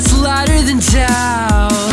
that's lighter than doubt.